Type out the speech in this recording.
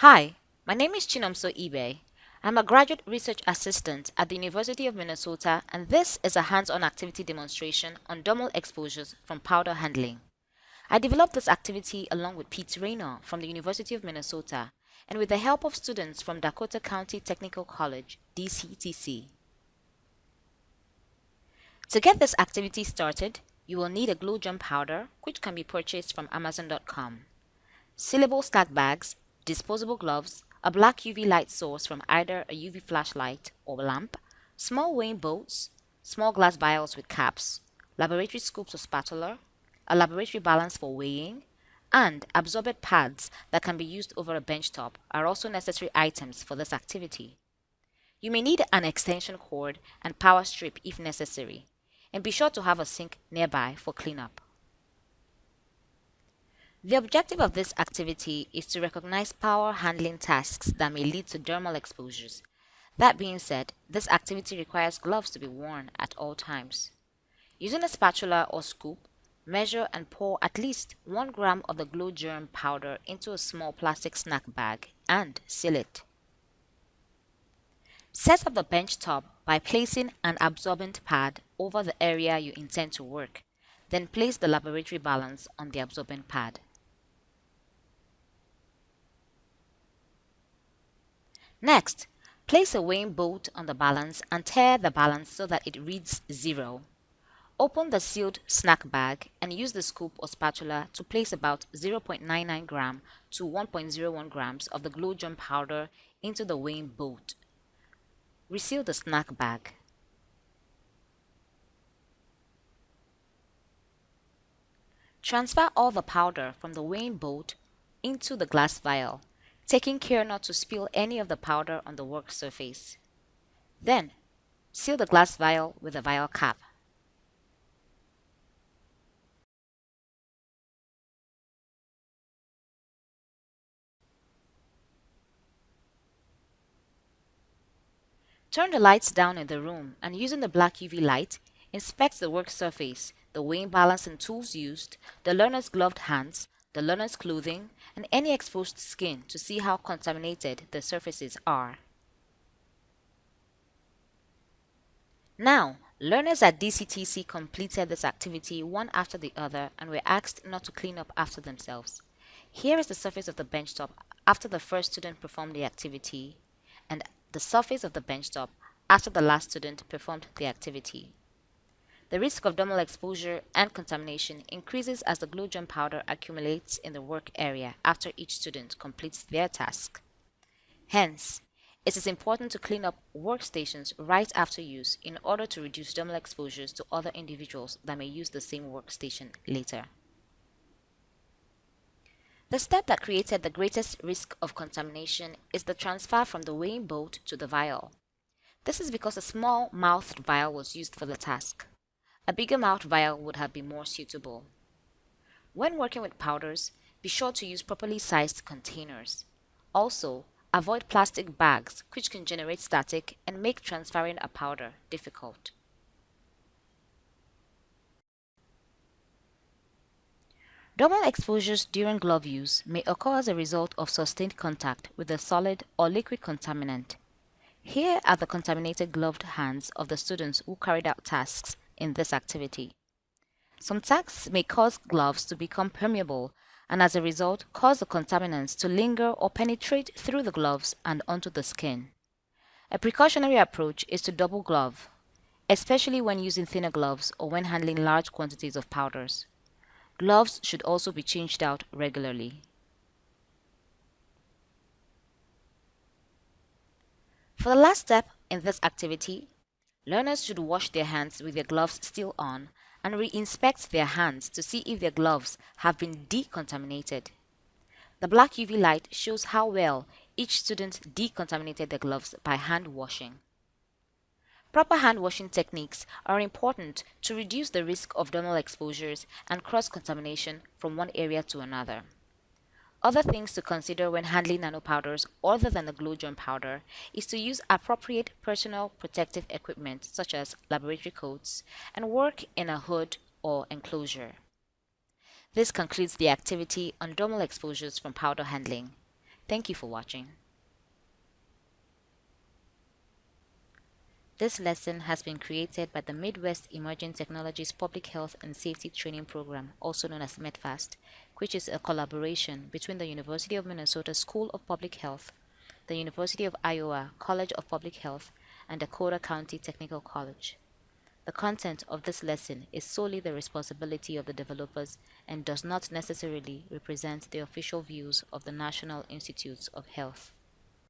Hi, my name is Chinomso Ibe. I'm a graduate research assistant at the University of Minnesota and this is a hands-on activity demonstration on dermal exposures from powder handling. I developed this activity along with Pete Raynor from the University of Minnesota and with the help of students from Dakota County Technical College, DCTC. To get this activity started, you will need a Glo Germ powder which can be purchased from Amazon.com, sealable slack bags, disposable gloves, a black UV light source from either a UV flashlight or lamp, small weighing boats, small glass vials with caps, laboratory scoops or spatula, a laboratory balance for weighing, and absorbent pads that can be used over a benchtop are also necessary items for this activity. You may need an extension cord and power strip if necessary, and be sure to have a sink nearby for cleanup. The objective of this activity is to recognize power handling tasks that may lead to dermal exposures. That being said, this activity requires gloves to be worn at all times. Using a spatula or scoop, measure and pour at least 1 gram of the Glo Germ powder into a small plastic snack bag and seal it. Set up the bench top by placing an absorbent pad over the area you intend to work. Then place the laboratory balance on the absorbent pad. Next, place a weighing boat on the balance and tare the balance so that it reads 0. Open the sealed snack bag and use the scoop or spatula to place about 0.99 gram to 1.01 grams of the Glo Germ powder into the weighing boat. Reseal the snack bag. Transfer all the powder from the weighing boat into the glass vial taking care not to spill any of the powder on the work surface. Then, seal the glass vial with a vial cap. Turn the lights down in the room and using the black UV light, inspect the work surface, the weighing balance and tools used, the learner's gloved hands, the learner's clothing, and any exposed skin to see how contaminated the surfaces are. Now, learners at DCTC completed this activity one after the other and were asked not to clean up after themselves. Here is the surface of the benchtop after the first student performed the activity and the surface of the benchtop after the last student performed the activity. The risk of dermal exposure and contamination increases as the Glo Germ powder accumulates in the work area after each student completes their task. Hence, it is important to clean up workstations right after use in order to reduce dermal exposures to other individuals that may use the same workstation later. The step that created the greatest risk of contamination is the transfer from the weighing boat to the vial. This is because a small mouthed vial was used for the task. A bigger mouth vial would have been more suitable. When working with powders, be sure to use properly sized containers. Also, avoid plastic bags which can generate static and make transferring a powder difficult. Dermal exposures during glove use may occur as a result of sustained contact with a solid or liquid contaminant. Here are the contaminated gloved hands of the students who carried out tasks in this activity. Some tasks may cause gloves to become permeable and as a result cause the contaminants to linger or penetrate through the gloves and onto the skin. A precautionary approach is to double glove, especially when using thinner gloves or when handling large quantities of powders. Gloves should also be changed out regularly. For the last step in this activity, Learners should wash their hands with their gloves still on and re-inspect their hands to see if their gloves have been decontaminated. The black UV light shows how well each student decontaminated their gloves by hand washing. Proper hand washing techniques are important to reduce the risk of dermal exposures and cross-contamination from one area to another. Other things to consider when handling nanopowders other than the Glo Germ powder is to use appropriate personal protective equipment such as laboratory coats and work in a hood or enclosure. This concludes the activity on dermal exposures from powder handling. Thank you for watching. This lesson has been created by the Midwest Emerging Technologies Public Health and Safety Training Program, also known as MEtPHAST, which is a collaboration between the University of Minnesota School of Public Health, the University of Iowa College of Public Health, and Dakota County Technical College. The content of this lesson is solely the responsibility of the developers and does not necessarily represent the official views of the National Institutes of Health.